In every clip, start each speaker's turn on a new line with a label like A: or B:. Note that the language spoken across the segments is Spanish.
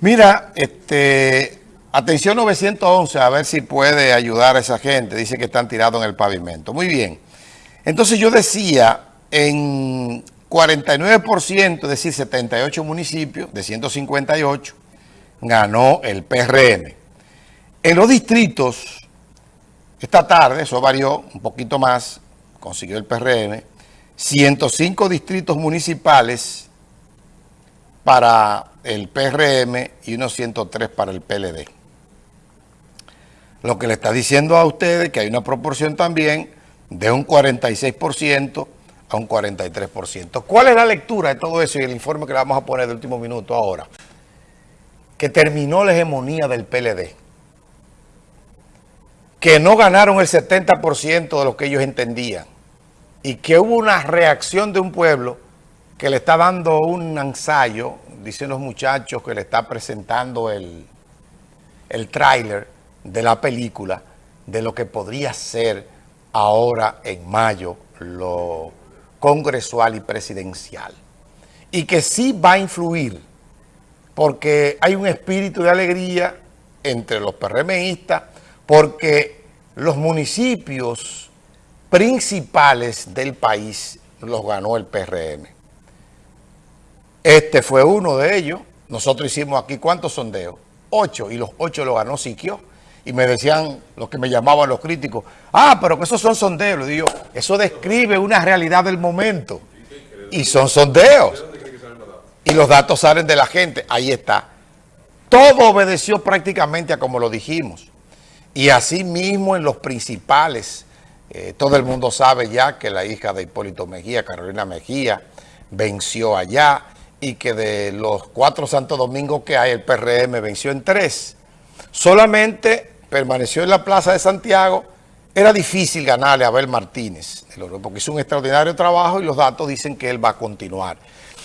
A: Mira, este, atención 911, a ver si puede ayudar a esa gente. Dice que están tirados en el pavimento. Muy bien. Entonces yo decía, en 49%, es decir, 78 municipios de 158, ganó el PRM. En los distritos, esta tarde, eso varió un poquito más, consiguió el PRM, 105 distritos municipales para el PRM y unos 103 para el PLD. Lo que le está diciendo a ustedes que hay una proporción también de un 46% a un 43%. ¿Cuál es la lectura de todo eso y el informe que le vamos a poner de último minuto ahora? Que terminó la hegemonía del PLD. Que no ganaron el 70% de lo que ellos entendían. Y que hubo una reacción de un pueblo que le está dando un ensayo, dicen los muchachos que le está presentando el, el tráiler de la película, de lo que podría ser ahora en mayo lo congresual y presidencial. Y que sí va a influir, porque hay un espíritu de alegría entre los PRMistas, porque los municipios principales del país los ganó el PRM. Este fue uno de ellos. Nosotros hicimos aquí, ¿cuántos sondeos? Ocho, y los ocho lo ganó Siquio. Y me decían, los que me llamaban los críticos, ah, pero que esos son sondeos. Le digo, eso describe una realidad del momento. Y son sondeos. Y los datos salen de la gente. Ahí está. Todo obedeció prácticamente a como lo dijimos. Y así mismo en los principales, eh, todo el mundo sabe ya que la hija de Hipólito Mejía, Carolina Mejía, venció allá y que de los cuatro Santo Domingos que hay, el PRM venció en tres. Solamente permaneció en la Plaza de Santiago. Era difícil ganarle a Abel Martínez, porque hizo un extraordinario trabajo y los datos dicen que él va a continuar.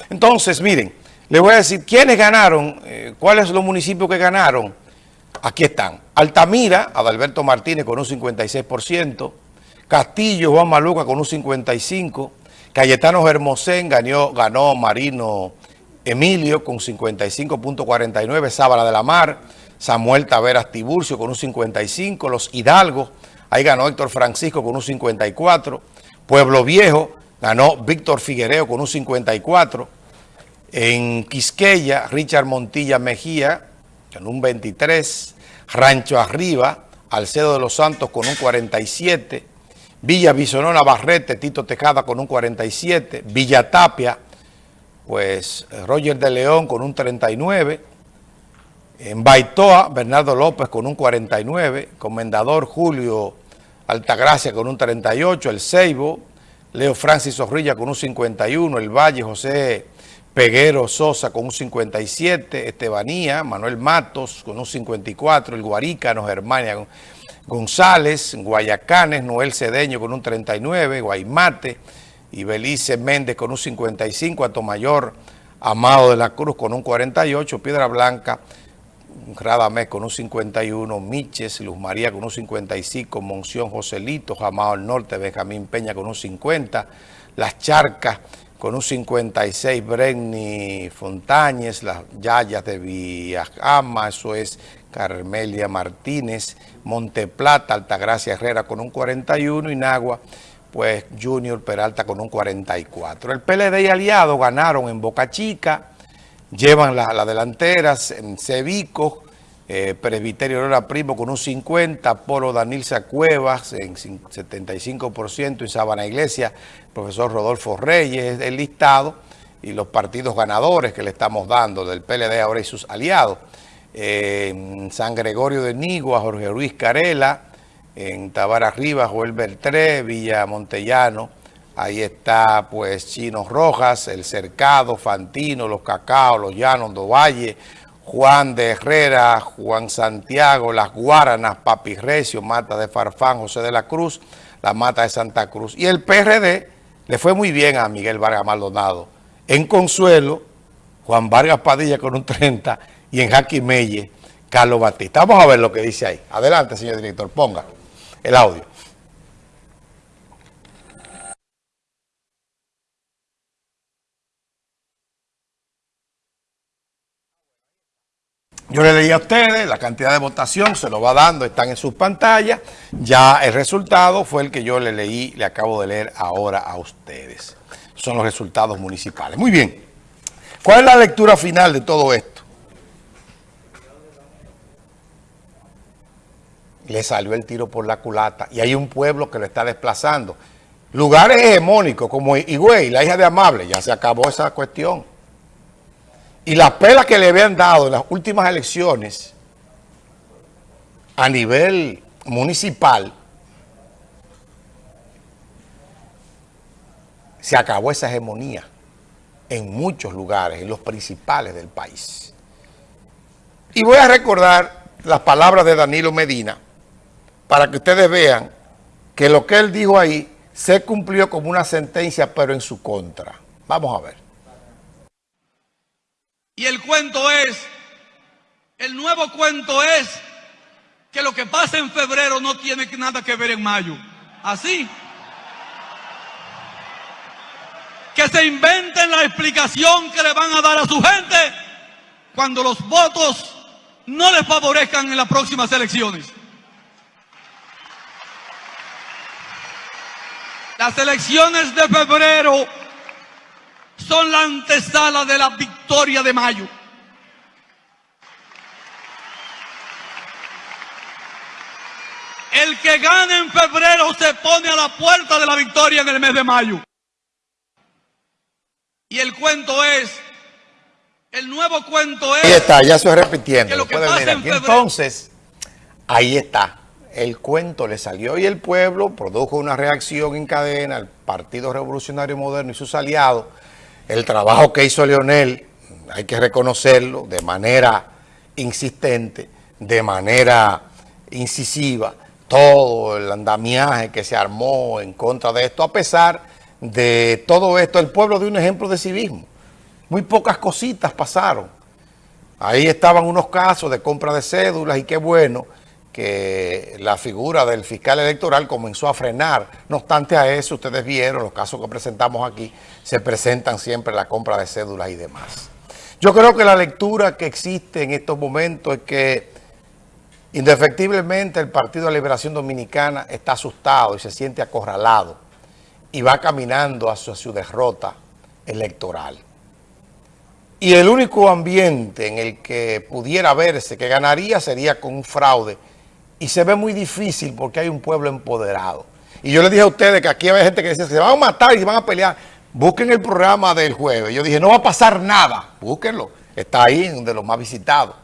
A: Entonces, miren, les voy a decir, ¿quiénes ganaron? Eh, ¿Cuáles son los municipios que ganaron? Aquí están. Altamira, Adalberto Martínez con un 56%. Castillo, Juan Maluca con un 55%. Cayetano Hermosén ganó, ganó Marino Emilio con 55.49, Sábala de la Mar, Samuel Taveras Tiburcio con un 55, Los Hidalgos, ahí ganó Héctor Francisco con un 54, Pueblo Viejo ganó Víctor Figuereo con un 54, en Quisqueya, Richard Montilla Mejía con un 23, Rancho Arriba, Alcedo de los Santos con un 47, Villa Bisonona Barrete, Tito Tejada con un 47, Villa Tapia, pues Roger de León con un 39, en Baitoa, Bernardo López con un 49, Comendador Julio Altagracia con un 38, El Ceibo, Leo Francis Zorrilla con un 51, El Valle, José Peguero Sosa con un 57, Estebanía, Manuel Matos con un 54, El Guarícano, Germania González, Guayacanes, Noel Cedeño con un 39, Guaymate, y Belice Méndez con un 55, Atomayor, Amado de la Cruz con un 48, Piedra Blanca, Radamés con un 51, Miches, Luz María con un 55, Monción Joselito, Amado del Norte, Benjamín Peña con un 50, Las Charcas con un 56, Brenny Fontañez, Las Yayas de Villajama, eso es Carmelia Martínez, Monteplata, Altagracia Herrera con un 41 y Nagua pues Junior Peralta con un 44. El PLD y Aliado ganaron en Boca Chica, llevan la delanteras en Cevico, eh, Presbiterio Aurora Primo con un 50, Polo Danilza Cuevas en 75%, en Sabana Iglesia, profesor Rodolfo Reyes, el listado y los partidos ganadores que le estamos dando del PLD ahora y sus aliados. Eh, San Gregorio de Nigua, Jorge Luis Carela, en Tabara Rivas, Joel Bertré, Villa Montellano, ahí está pues Chino Rojas, El Cercado, Fantino, Los Cacao, Los Llanos, Valle, Juan de Herrera, Juan Santiago, Las Guaranas, Papi Recio, Mata de Farfán, José de la Cruz, la Mata de Santa Cruz. Y el PRD le fue muy bien a Miguel Vargas Maldonado. En Consuelo, Juan Vargas Padilla con un 30 y en Jaquimelle, Carlos Batista. Vamos a ver lo que dice ahí. Adelante, señor director, ponga el audio. Yo le leí a ustedes la cantidad de votación, se lo va dando, están en sus pantallas. Ya el resultado fue el que yo le leí, le acabo de leer ahora a ustedes. Son los resultados municipales. Muy bien. ¿Cuál es la lectura final de todo esto? Le salió el tiro por la culata y hay un pueblo que lo está desplazando. Lugares hegemónicos como Higüey, la hija de Amable, ya se acabó esa cuestión. Y las pelas que le habían dado en las últimas elecciones a nivel municipal, se acabó esa hegemonía en muchos lugares, en los principales del país. Y voy a recordar las palabras de Danilo Medina para que ustedes vean que lo que él dijo ahí se cumplió como una sentencia, pero en su contra. Vamos a ver.
B: Y el cuento es, el nuevo cuento es que lo que pasa en febrero no tiene nada que ver en mayo. Así. Que se inventen la explicación que le van a dar a su gente cuando los votos no les favorezcan en las próximas elecciones. Las elecciones de febrero son la antesala de la victoria de mayo. El que gane en febrero se pone a la puerta de la victoria en el mes de mayo. Y el cuento es, el nuevo cuento es...
A: Ahí está, ya estoy repitiendo. Lo Entonces, ahí está. El cuento le salió y el pueblo produjo una reacción en cadena al Partido Revolucionario Moderno y sus aliados el trabajo que hizo Leonel, hay que reconocerlo de manera insistente, de manera incisiva, todo el andamiaje que se armó en contra de esto, a pesar de todo esto, el pueblo dio un ejemplo de civismo. Muy pocas cositas pasaron. Ahí estaban unos casos de compra de cédulas y qué bueno que la figura del fiscal electoral comenzó a frenar. No obstante a eso, ustedes vieron los casos que presentamos aquí, se presentan siempre la compra de cédulas y demás. Yo creo que la lectura que existe en estos momentos es que indefectiblemente el Partido de Liberación Dominicana está asustado y se siente acorralado y va caminando hacia su derrota electoral. Y el único ambiente en el que pudiera verse que ganaría sería con un fraude y se ve muy difícil porque hay un pueblo empoderado. Y yo le dije a ustedes que aquí hay gente que dice que se van a matar y se van a pelear. Busquen el programa del jueves. Yo dije, no va a pasar nada. Búsquenlo. Está ahí, de los más visitados.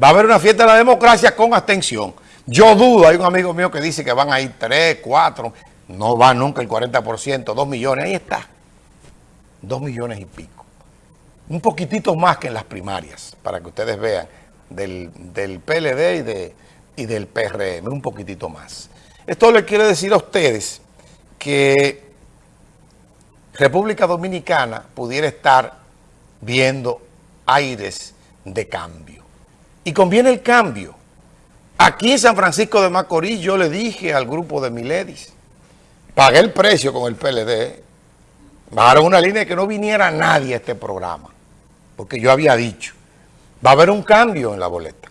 A: Va a haber una fiesta de la democracia con abstención. Yo dudo, hay un amigo mío que dice que van a ir 3, 4, no va nunca el 40%, 2 millones. Ahí está. 2 millones y pico. Un poquitito más que en las primarias, para que ustedes vean, del, del PLD y de y del PRM, un poquitito más. Esto le quiere decir a ustedes que República Dominicana pudiera estar viendo aires de cambio. Y conviene el cambio. Aquí en San Francisco de Macorís yo le dije al grupo de Miledis, pagué el precio con el PLD, bajaron una línea de que no viniera nadie a este programa, porque yo había dicho, va a haber un cambio en la boleta.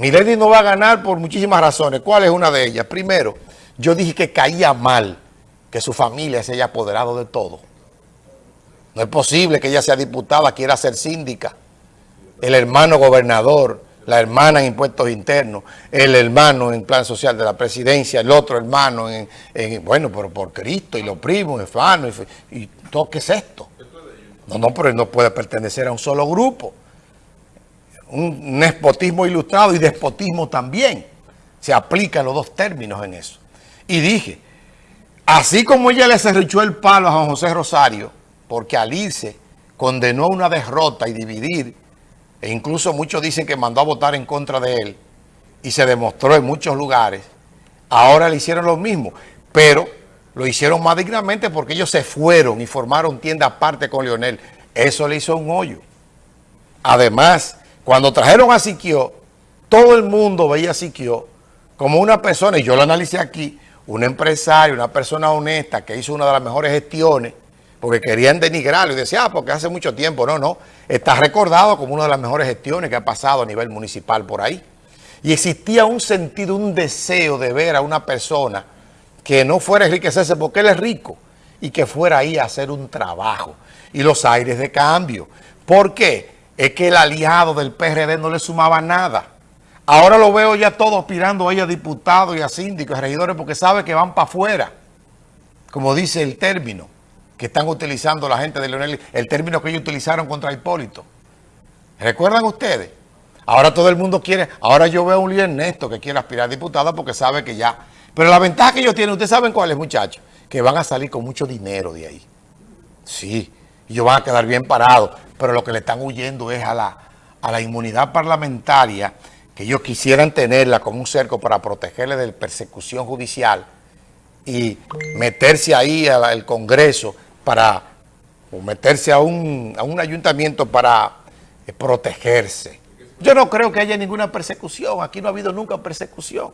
A: Milady no va a ganar por muchísimas razones. ¿Cuál es una de ellas? Primero, yo dije que caía mal que su familia se haya apoderado de todo. No es posible que ella sea diputada, quiera ser síndica. El hermano gobernador, la hermana en impuestos internos, el hermano en plan social de la presidencia, el otro hermano en, bueno, pero por Cristo, y los primos, hermanos, y, y todo, ¿qué es esto? No, no, pero no puede pertenecer a un solo grupo un nespotismo ilustrado y despotismo también. Se aplican los dos términos en eso. Y dije, así como ella le cerruchó el palo a Juan José Rosario, porque al irse condenó una derrota y dividir, e incluso muchos dicen que mandó a votar en contra de él, y se demostró en muchos lugares, ahora le hicieron lo mismo, pero lo hicieron más dignamente porque ellos se fueron y formaron tienda aparte con Leonel. Eso le hizo un hoyo. Además, cuando trajeron a Siquio, todo el mundo veía a Siquio como una persona, y yo lo analicé aquí, un empresario, una persona honesta que hizo una de las mejores gestiones porque querían denigrarlo y decía, ah, porque hace mucho tiempo. No, no, está recordado como una de las mejores gestiones que ha pasado a nivel municipal por ahí. Y existía un sentido, un deseo de ver a una persona que no fuera a enriquecerse porque él es rico y que fuera ahí a hacer un trabajo. Y los aires de cambio. ¿Por qué? Es que el aliado del PRD no le sumaba nada. Ahora lo veo ya todo aspirando a ella diputados y a síndicos, a regidores, porque sabe que van para afuera, como dice el término que están utilizando la gente de Leonel, el término que ellos utilizaron contra Hipólito. ¿Recuerdan ustedes? Ahora todo el mundo quiere, ahora yo veo a un líder Ernesto que quiere aspirar a diputada porque sabe que ya. Pero la ventaja que ellos tienen, ustedes saben cuál es, muchachos, que van a salir con mucho dinero de ahí. Sí, y ellos van a quedar bien parados, pero lo que le están huyendo es a la, a la inmunidad parlamentaria que ellos quisieran tenerla como un cerco para protegerle de persecución judicial y meterse ahí al Congreso para, o meterse a un, a un ayuntamiento para eh, protegerse. Yo no creo que haya ninguna persecución, aquí no ha habido nunca persecución.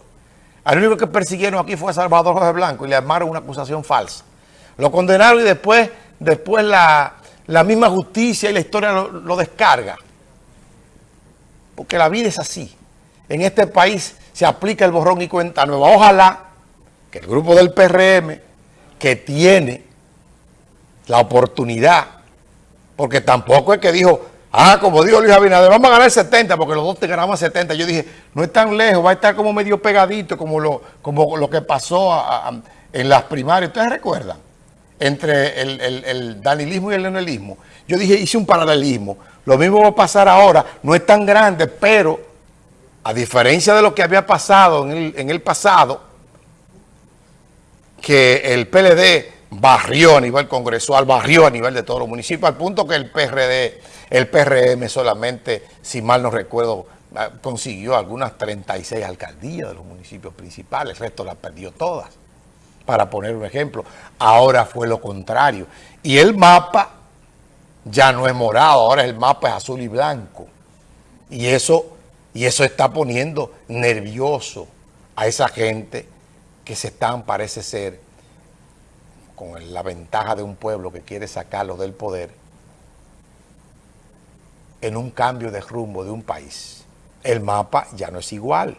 A: Al único que persiguieron aquí fue a Salvador José Blanco y le armaron una acusación falsa. Lo condenaron y después, después la, misma justicia y la historia lo, descarga. Porque la vida es así en este país se aplica el borrón y cuenta nueva. Ojalá que el grupo del PRM, que tiene la oportunidad, porque tampoco es que dijo, ah, como dijo Luis Abinader, vamos a ganar 70, porque los dos te ganamos 70. Yo dije, no es tan lejos, va a estar como medio pegadito, como lo, como lo que pasó en las primarias. ¿Ustedes recuerdan? Entre el, el danilismo y el leonelismo. Yo dije, hice un paralelismo. Lo mismo va a pasar ahora. No es tan grande, pero a diferencia de lo que había pasado en el, pasado, que el PLD barrió a nivel congresual, barrió a nivel de todos los municipios, al punto que el PRD, el PRM solamente, si mal no recuerdo, ah, consiguió algunas 36 alcaldías de los municipios principales, el resto las perdió todas, para poner un ejemplo. Ahora fue lo contrario. Y el mapa ya no es morado, ahora el mapa es azul y blanco. Y eso y eso está poniendo nervioso a esa gente que se están, parece ser, con la ventaja de un pueblo que quiere sacarlo del poder, en un cambio de rumbo de un país. El mapa ya no es igual.